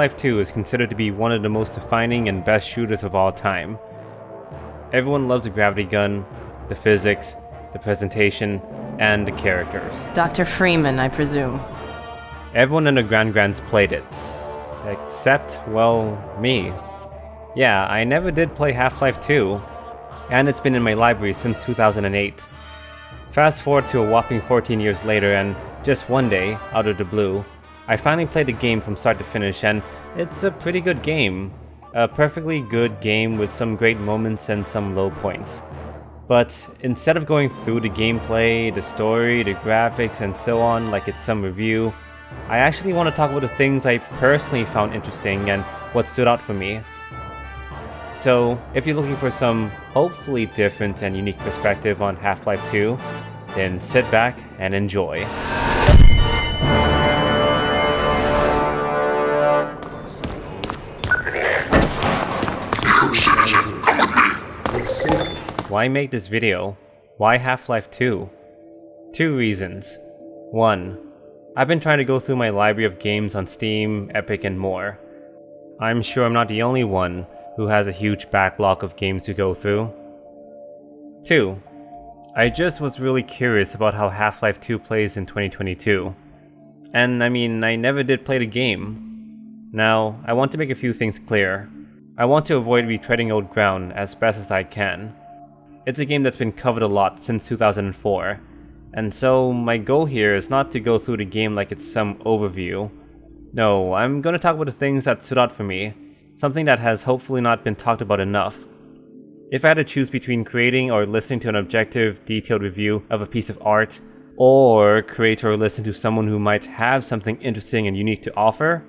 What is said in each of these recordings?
Half-Life 2 is considered to be one of the most defining and best shooters of all time. Everyone loves the gravity gun, the physics, the presentation, and the characters. Dr. Freeman, I presume. Everyone in the Grand Grands played it. Except, well, me. Yeah, I never did play Half-Life 2, and it's been in my library since 2008. Fast forward to a whopping 14 years later and just one day, out of the blue, I finally played the game from start to finish and it's a pretty good game. A perfectly good game with some great moments and some low points. But instead of going through the gameplay, the story, the graphics, and so on like it's some review, I actually want to talk about the things I personally found interesting and what stood out for me. So, if you're looking for some hopefully different and unique perspective on Half-Life 2, then sit back and enjoy. Why make this video? Why Half-Life 2? Two reasons. One, I've been trying to go through my library of games on Steam, Epic, and more. I'm sure I'm not the only one who has a huge backlog of games to go through. 2. I just was really curious about how Half-Life 2 plays in 2022. And I mean, I never did play the game. Now, I want to make a few things clear. I want to avoid retreading old ground as best as I can. It's a game that's been covered a lot since 2004, and so my goal here is not to go through the game like it's some overview. No, I'm gonna talk about the things that stood out for me, something that has hopefully not been talked about enough. If I had to choose between creating or listening to an objective, detailed review of a piece of art, or create or listen to someone who might have something interesting and unique to offer,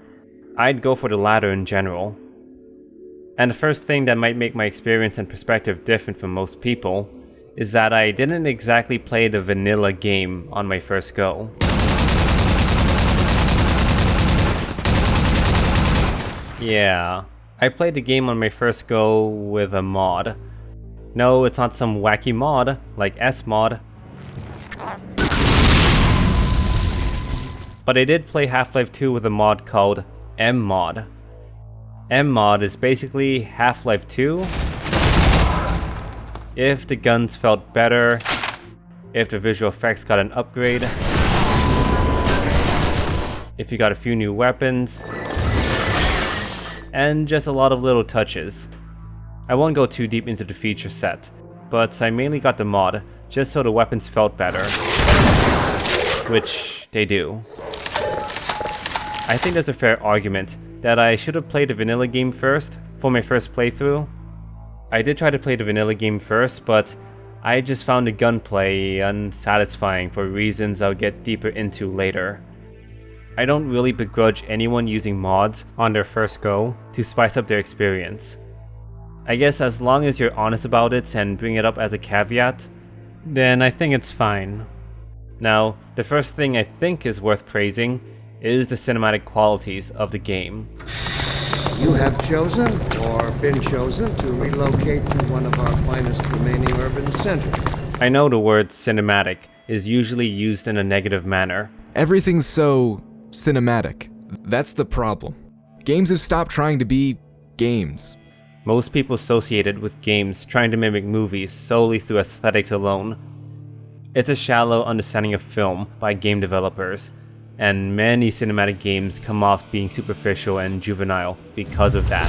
I'd go for the latter in general. And the first thing that might make my experience and perspective different from most people is that I didn't exactly play the vanilla game on my first go. Yeah, I played the game on my first go with a mod. No, it's not some wacky mod, like S-Mod. But I did play Half-Life 2 with a mod called MMod. MMod is basically Half-Life 2 if the guns felt better, if the visual effects got an upgrade, if you got a few new weapons, and just a lot of little touches. I won't go too deep into the feature set, but I mainly got the mod just so the weapons felt better. Which they do. I think there's a fair argument that I should have played the vanilla game first for my first playthrough. I did try to play the vanilla game first, but I just found the gunplay unsatisfying for reasons I'll get deeper into later. I don't really begrudge anyone using mods on their first go to spice up their experience. I guess as long as you're honest about it and bring it up as a caveat, then I think it's fine. Now, the first thing I think is worth praising is the cinematic qualities of the game. You have chosen, or been chosen, to relocate to one of our finest remaining urban centers. I know the word cinematic is usually used in a negative manner. Everything's so cinematic. That's the problem. Games have stopped trying to be games. Most people associate it with games trying to mimic movies solely through aesthetics alone. It's a shallow understanding of film by game developers, and many cinematic games come off being superficial and juvenile because of that.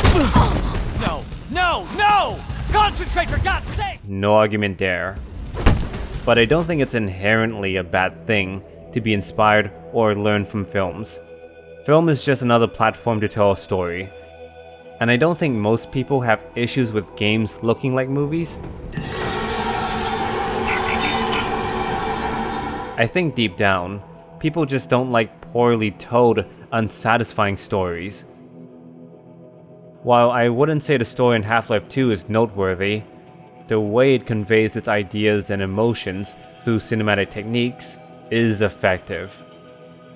No, no, no! Concentrate for God's sake! No argument there. But I don't think it's inherently a bad thing to be inspired or learn from films. Film is just another platform to tell a story. And I don't think most people have issues with games looking like movies. I think deep down, people just don't like poorly told, unsatisfying stories. While I wouldn't say the story in Half-Life 2 is noteworthy, the way it conveys its ideas and emotions through cinematic techniques is effective.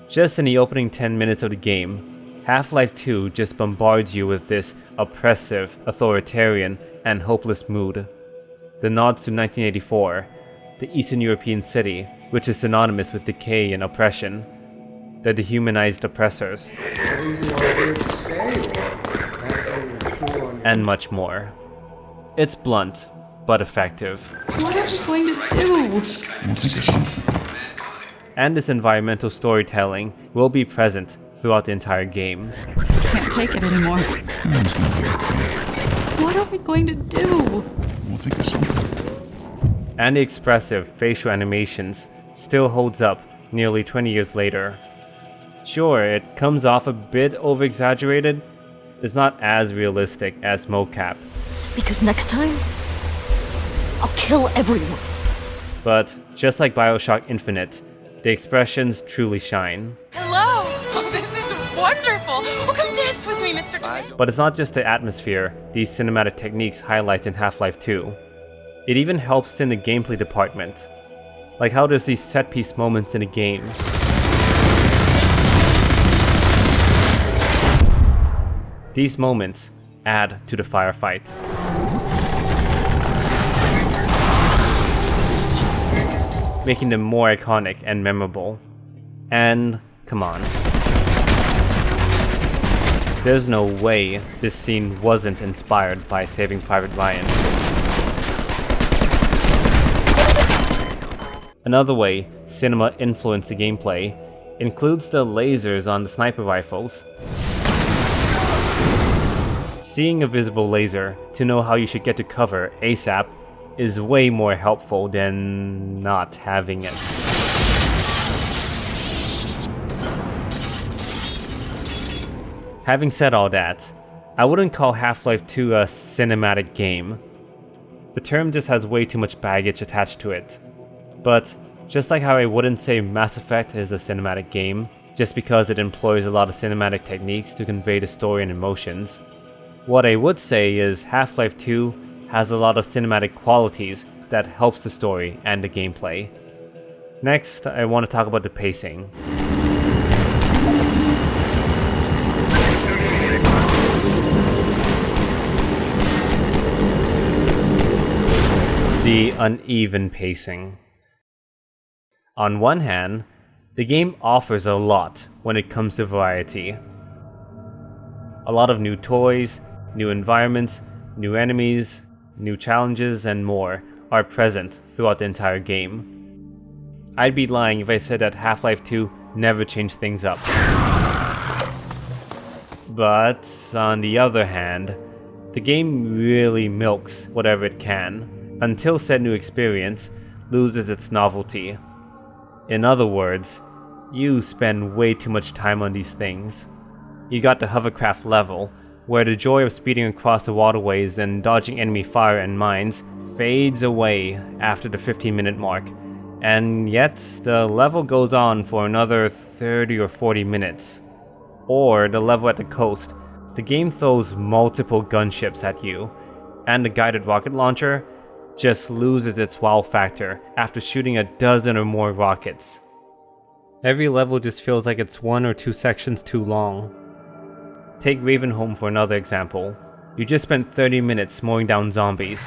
Just in the opening 10 minutes of the game, Half-Life 2 just bombards you with this oppressive, authoritarian, and hopeless mood. The nods to 1984, the Eastern European city, which is synonymous with decay and oppression. the dehumanized oppressors, Are you here to stay or passing through on and much more. It's blunt, but effective. What are we going to do? We'll think of something. And this environmental storytelling will be present throughout the entire game. I Can't take it anymore. Everything's gonna be okay. What are we going to do? We'll think of something. And the expressive facial animations still holds up nearly 20 years later. Sure, it comes off a bit over-exaggerated, it's not as realistic as mocap, Because next time, I'll kill everyone. but just like Bioshock Infinite, the expressions truly shine. Hello! Oh, this is wonderful! Oh, come dance with me, Mr. Twin. But it's not just the atmosphere these cinematic techniques highlight in Half-Life 2. It even helps in the gameplay department. Like how there's these set-piece moments in a game. These moments add to the firefight. Making them more iconic and memorable. And come on. There's no way this scene wasn't inspired by Saving Private Ryan. Another way cinema influenced the gameplay includes the lasers on the sniper rifles. Seeing a visible laser to know how you should get to cover ASAP is way more helpful than not having it. Having said all that, I wouldn't call Half-Life 2 a cinematic game. The term just has way too much baggage attached to it. But just like how I wouldn't say Mass Effect is a cinematic game, just because it employs a lot of cinematic techniques to convey the story and emotions, what I would say is Half-Life 2 has a lot of cinematic qualities that helps the story and the gameplay. Next, I want to talk about the pacing. The uneven pacing. On one hand, the game offers a lot when it comes to variety. A lot of new toys, new environments, new enemies, new challenges, and more are present throughout the entire game. I'd be lying if I said that Half-Life 2 never changed things up. But on the other hand, the game really milks whatever it can, until said new experience loses its novelty. In other words, you spend way too much time on these things. You got the hovercraft level, where the joy of speeding across the waterways and dodging enemy fire and mines fades away after the 15 minute mark, and yet the level goes on for another 30 or 40 minutes. Or the level at the coast, the game throws multiple gunships at you, and the guided rocket launcher just loses its wow factor after shooting a dozen or more rockets. Every level just feels like it's one or two sections too long. Take Ravenholm for another example. You just spent 30 minutes mowing down zombies.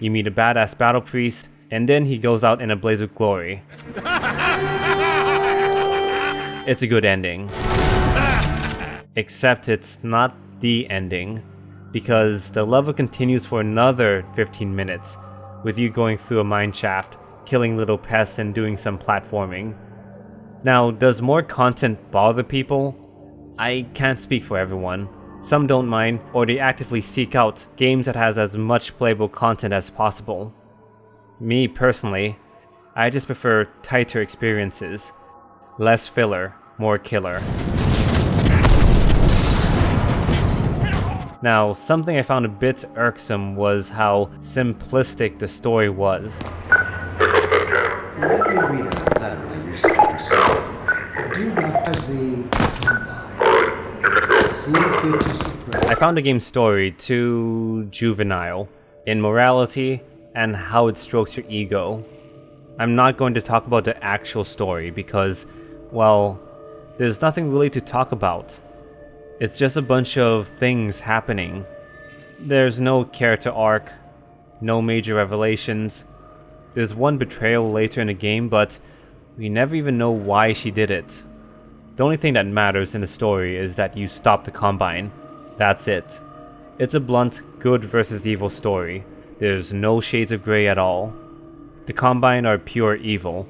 You meet a badass battle priest, and then he goes out in a blaze of glory. It's a good ending. Except it's not the ending, because the level continues for another 15 minutes, with you going through a mine shaft, killing little pests and doing some platforming. Now, does more content bother people? I can't speak for everyone. Some don't mind, or they actively seek out games that has as much playable content as possible. Me personally, I just prefer tighter experiences. Less filler, more killer. Now, something I found a bit irksome was how simplistic the story was. I found the game's story too juvenile in morality and how it strokes your ego. I'm not going to talk about the actual story because, well, there's nothing really to talk about. It's just a bunch of things happening. There's no character arc, no major revelations. There's one betrayal later in the game, but We never even know why she did it. The only thing that matters in the story is that you stop the Combine. That's it. It's a blunt, good versus evil story. There's no shades of grey at all. The Combine are pure evil,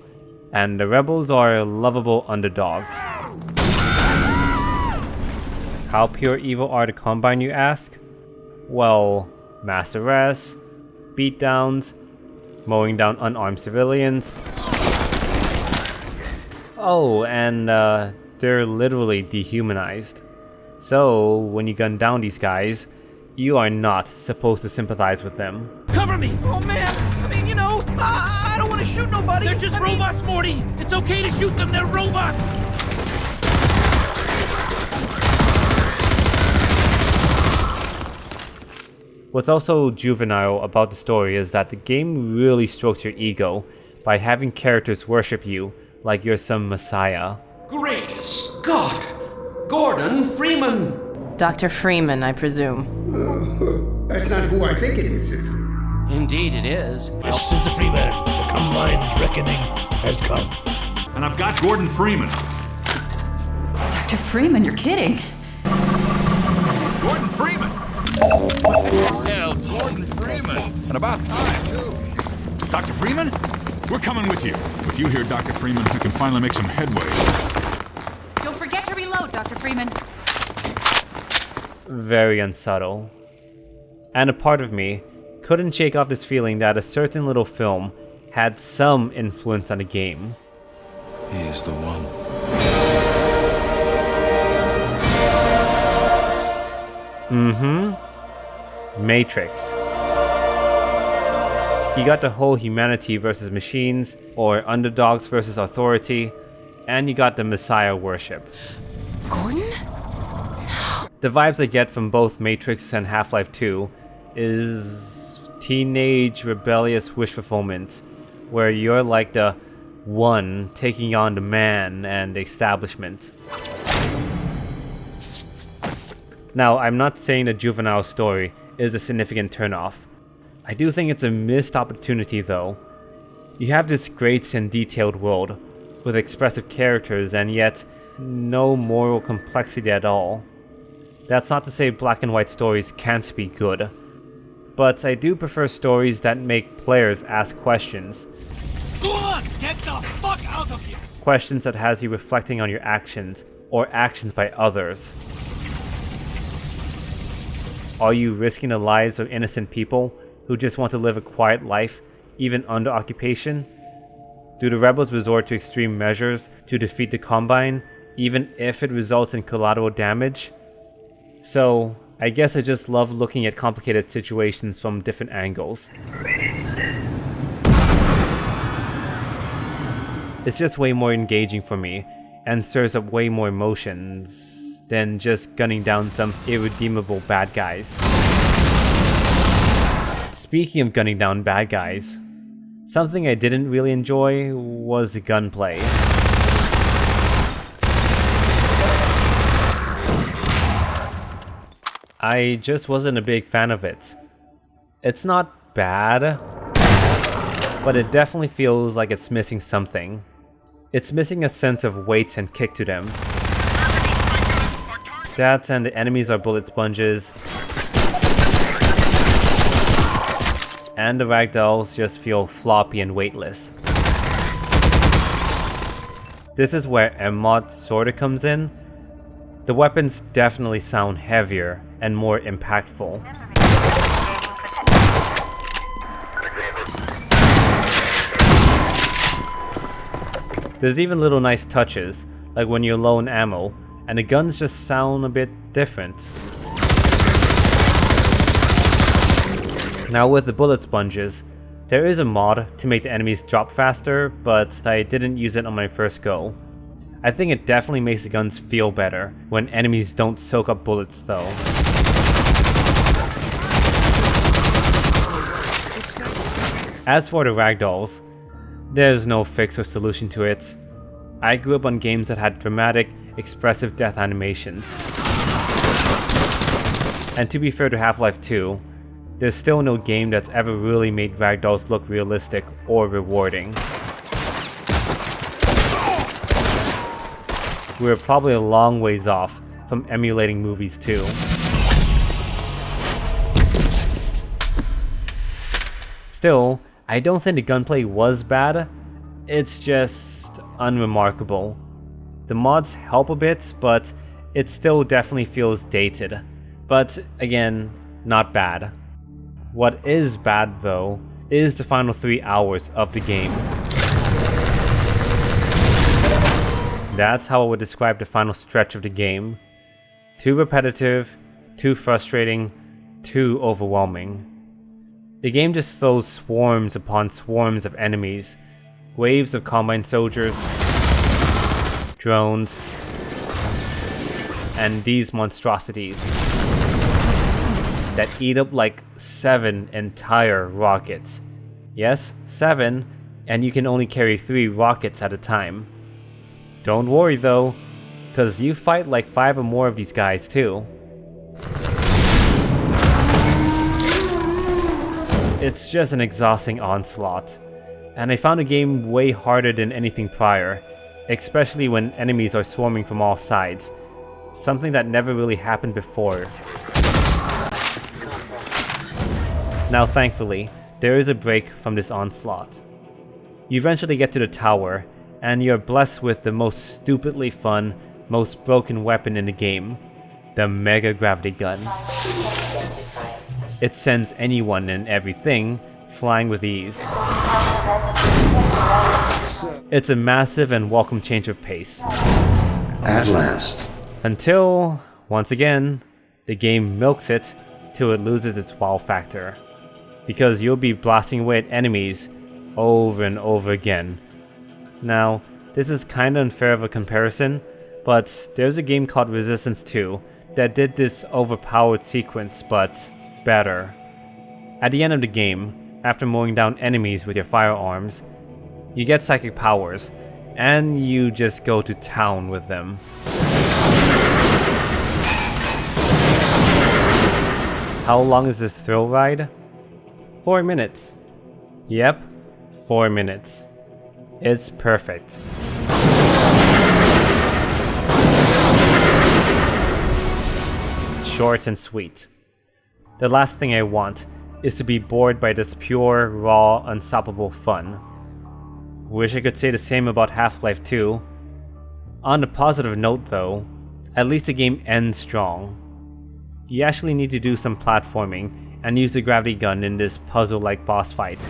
and the Rebels are lovable underdogs. How pure evil are the Combine, you ask? Well, mass arrests, beatdowns, mowing down unarmed civilians. Oh, and uh, they're literally dehumanized. So, when you gun down these guys, you are not supposed to sympathize with them. Cover me! Oh man! I mean, you know, I, I don't want to shoot nobody! They're just I robots, mean... Morty! It's okay to shoot them, they're robots! What's also juvenile about the story is that the game really strokes your ego by having characters worship you like you're some messiah. Great Scott! Gordon Freeman! Dr. Freeman, I presume. Uh, that's not who I think it is. Indeed it is. This is the Freeman. The Combine's reckoning has come. And I've got Gordon Freeman. Dr. Freeman, you're kidding. And about time, too. Dr. Freeman? We're coming with you. With you here, Dr. Freeman, we can finally make some headway. Don't forget to reload, Dr. Freeman. Very unsubtle. And a part of me couldn't shake off this feeling that a certain little film had some influence on the game. He is the one. Mm-hmm. Matrix. You got the whole humanity versus machines, or underdogs versus authority, and you got the messiah worship. Gordon? No. The vibes I get from both Matrix and Half-Life 2 is teenage rebellious wish fulfillment, where you're like the one taking on the man and the establishment. Now, I'm not saying the juvenile story is a significant turnoff. I do think it's a missed opportunity though. You have this great and detailed world, with expressive characters and yet no moral complexity at all. That's not to say black and white stories can't be good, but I do prefer stories that make players ask questions. Go on, get the fuck out of here! Questions that has you reflecting on your actions, or actions by others. Are you risking the lives of innocent people who just want to live a quiet life, even under occupation? Do the rebels resort to extreme measures to defeat the Combine, even if it results in collateral damage? So, I guess I just love looking at complicated situations from different angles. It's just way more engaging for me, and stirs up way more emotions than just gunning down some irredeemable bad guys. Speaking of gunning down bad guys, something I didn't really enjoy was the gunplay. I just wasn't a big fan of it. It's not bad, but it definitely feels like it's missing something. It's missing a sense of weight and kick to them. That and the enemies are bullet sponges. And the ragdolls just feel floppy and weightless. This is where MMOD sorta comes in. The weapons definitely sound heavier and more impactful. There's even little nice touches, like when you're low on ammo, and the guns just sound a bit different. Now with the bullet sponges, there is a mod to make the enemies drop faster, but I didn't use it on my first go. I think it definitely makes the guns feel better when enemies don't soak up bullets though. As for the ragdolls, there's no fix or solution to it. I grew up on games that had dramatic, expressive death animations. And to be fair to Half-Life 2, there's still no game that's ever really made ragdolls look realistic or rewarding. we're probably a long ways off from emulating movies too. Still, I don't think the gunplay was bad, it's just unremarkable. The mods help a bit, but it still definitely feels dated. But again, not bad. What is bad though, is the final 3 hours of the game. That's how I would describe the final stretch of the game. Too repetitive, too frustrating, too overwhelming. The game just throws swarms upon swarms of enemies, waves of combine soldiers, drones, and these monstrosities that eat up like seven entire rockets. Yes, seven, and you can only carry three rockets at a time. Don't worry though, cause you fight like five or more of these guys too. It's just an exhausting onslaught, and I found the game way harder than anything prior, especially when enemies are swarming from all sides, something that never really happened before. Now thankfully, there is a break from this onslaught. You eventually get to the tower, and you're blessed with the most stupidly fun, most broken weapon in the game, the Mega Gravity Gun. It sends anyone and everything flying with ease. It's a massive and welcome change of pace. At last. Until, once again, the game milks it till it loses its wow factor. Because you'll be blasting away at enemies over and over again. Now, this is kinda unfair of a comparison, but there's a game called Resistance 2 that did this overpowered sequence, but better. At the end of the game, after mowing down enemies with your firearms, you get psychic powers, and you just go to town with them. How long is this thrill ride? 4 minutes. Yep, 4 minutes. It's perfect. Short and sweet. The last thing I want is to be bored by this pure, raw, unstoppable fun. Wish I could say the same about Half-Life 2. On a positive note though, at least the game ends strong. You actually need to do some platforming and use the gravity gun in this puzzle-like boss fight.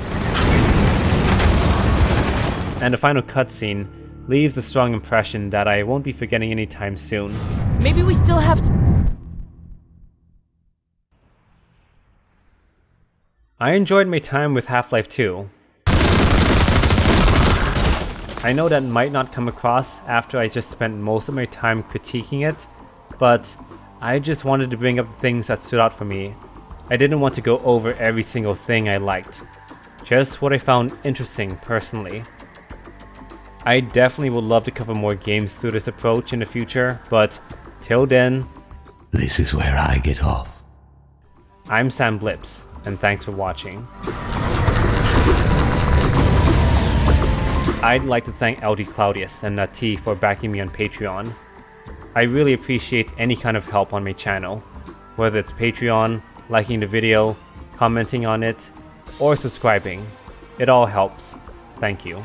And the final cutscene leaves a strong impression that I won't be forgetting anytime soon. Maybe we still have... I enjoyed my time with Half-Life 2. I know that might not come across after I just spent most of my time critiquing it, but I just wanted to bring up things that stood out for me. I didn't want to go over every single thing I liked, just what I found interesting personally. I definitely would love to cover more games through this approach in the future, but till then... This is where I get off. I'm Sam Blips, and thanks for watching. I'd like to thank LD Claudius and Nati for backing me on Patreon. I really appreciate any kind of help on my channel, whether it's Patreon, liking the video, commenting on it, or subscribing. It all helps. Thank you.